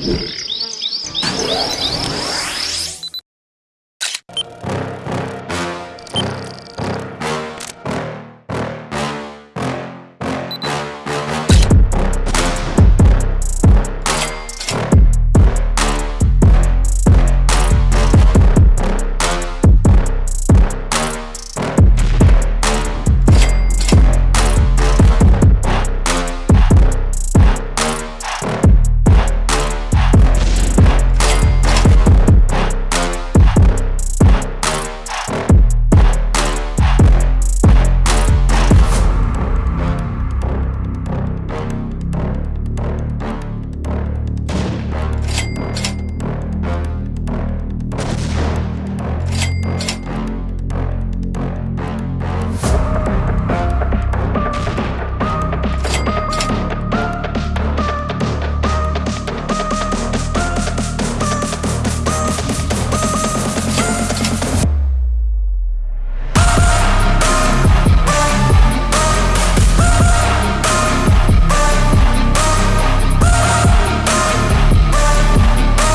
Yeah.